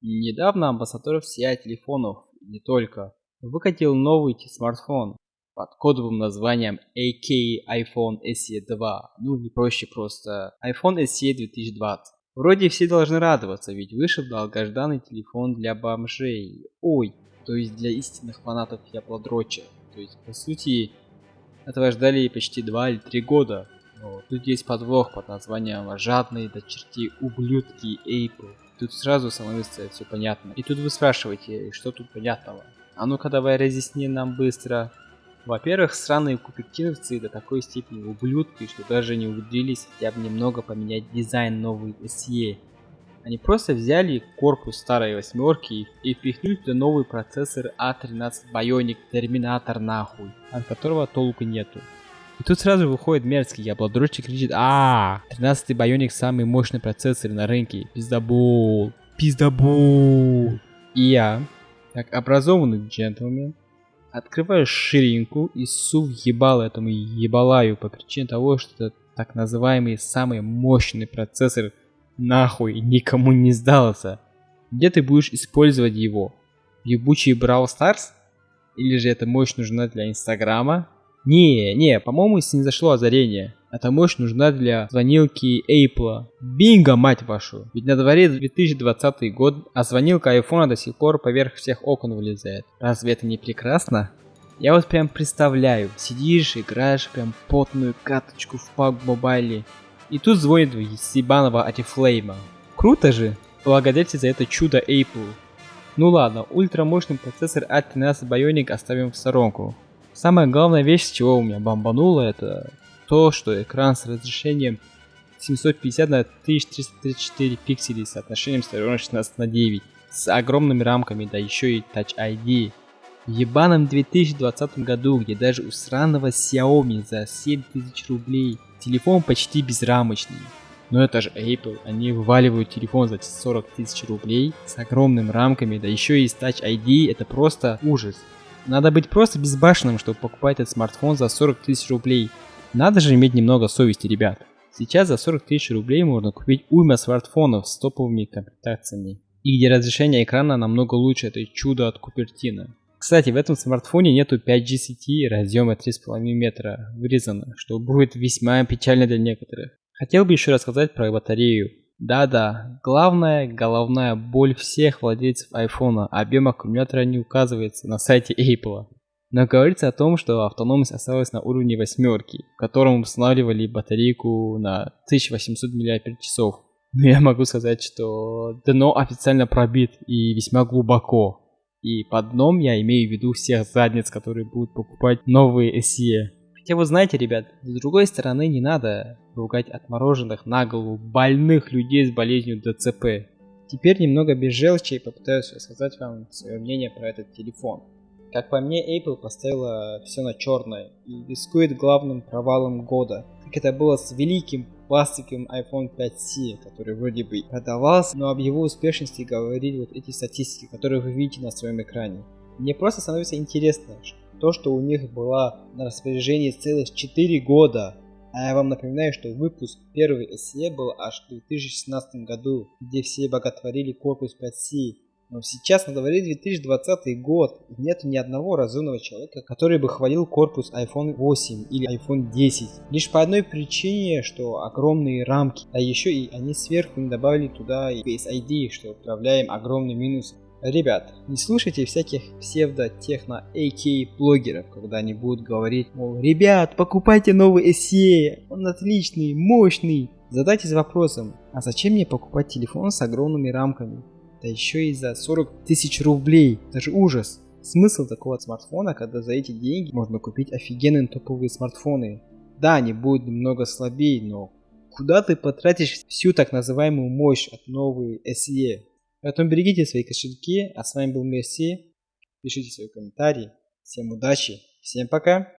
Недавно амбассадор всея телефонов, не только, выкатил новый смартфон под кодовым названием AK iPhone SE 2, ну или проще просто iPhone SE 2020. Вроде все должны радоваться, ведь вышел долгожданный телефон для бомжей. Ой, то есть для истинных фанатов Яблодроча. То есть, по сути, этого ждали почти 2 или 3 года. Но тут есть подвох под названием «Жадные до чертей ублюдки Apple». Тут сразу становится все понятно. И тут вы спрашиваете, что тут понятного? А ну-ка давай разъясни нам быстро. Во-первых, сраные купертиновцы до такой степени ублюдки, что даже не умудрились хотя бы немного поменять дизайн новой SE. Они просто взяли корпус старой восьмерки и впихнули туда новый процессор A13 Bionic Terminator нахуй, от которого толку нету. И тут сразу выходит мерзкий яблодрочик кричит а 13 Bionic самый мощный процессор на рынке. Пиздабол. Пиздабол. И я, как образованный джентльмен, открываю ширинку и су ебал этому ебалаю по причине того, что это так называемый самый мощный процессор нахуй никому не сдался. Где ты будешь использовать его? Ебучий Brawl Stars? Или же эта мощь нужна для Инстаграма? Не, не, по-моему, не зашло озарение. Эта мощь нужна для звонилки Apple. Бинго, мать вашу! Ведь на дворе 2020 год, а звонилка айфона до сих пор поверх всех окон вылезает. Разве это не прекрасно? Я вот прям представляю, сидишь, играешь прям потную каточку в PUBG Mobile, и тут звонит с ебаного Арифлейма. Круто же! Благодарите за это чудо Apple. Ну ладно, ультрамощный процессор A13 Bionic оставим в сторонку. Самая главная вещь, с чего у меня бомбануло, это то, что экран с разрешением 750 на 1334 пикселей с соотношением сторон 16 на 9 с огромными рамками, да еще и Touch ID. В ебаном 2020 году, где даже у сраного Xiaomi за 7000 рублей телефон почти безрамочный. Но это же Apple, они вываливают телефон за 40 тысяч рублей с огромными рамками, да еще и с Touch ID, это просто ужас. Надо быть просто безбашенным, чтобы покупать этот смартфон за 40 тысяч рублей. Надо же иметь немного совести, ребят. Сейчас за 40 тысяч рублей можно купить уйма смартфонов с топовыми комплектациями. И где разрешение экрана намного лучше этой чудо от Купертина. Кстати, в этом смартфоне нету 5G сети разъема 3,5 метра вырезано, что будет весьма печально для некоторых. Хотел бы еще рассказать про батарею. Да-да, главная головная боль всех владельцев айфона, объем аккумулятора не указывается на сайте Apple. Но говорится о том, что автономность осталась на уровне восьмерки, в котором устанавливали батарейку на 1800 мАч. Но я могу сказать, что дно официально пробит и весьма глубоко. И под дном я имею в виду всех задниц, которые будут покупать новые SE. Хотя вы знаете, ребят, с другой стороны не надо ругать отмороженных на голову больных людей с болезнью ДЦП. Теперь немного без желчи и попытаюсь рассказать вам свое мнение про этот телефон. Как по мне, Apple поставила все на черное и рискует главным провалом года, как это было с великим пластиковым iPhone 5C, который вроде бы продавался, но об его успешности говорили вот эти статистики, которые вы видите на своем экране. Мне просто становится интересно, то, что у них была на распоряжении целых 4 года. А я вам напоминаю, что выпуск первый SE был аж в 2016 году, где все боготворили корпус 5C. Но сейчас на дворе 2020 год, и нет ни одного разумного человека, который бы хвалил корпус iPhone 8 или iPhone 10. Лишь по одной причине, что огромные рамки, а еще и они сверху не добавили туда и Face ID, что управляем огромный минус. Ребят, не слушайте всяких псевдо-техно AK блогеров, когда они будут говорить, мол, ребят, покупайте новый SE, он отличный, мощный. Задайтесь вопросом, а зачем мне покупать телефон с огромными рамками? Да еще и за 40 тысяч рублей, это же ужас. Смысл такого смартфона, когда за эти деньги можно купить офигенные топовые смартфоны. Да, они будут немного слабее, но куда ты потратишь всю так называемую мощь от новой SE? Поэтому берегите свои кошельки. А с вами был Мерси. Пишите свои комментарии. Всем удачи. Всем пока.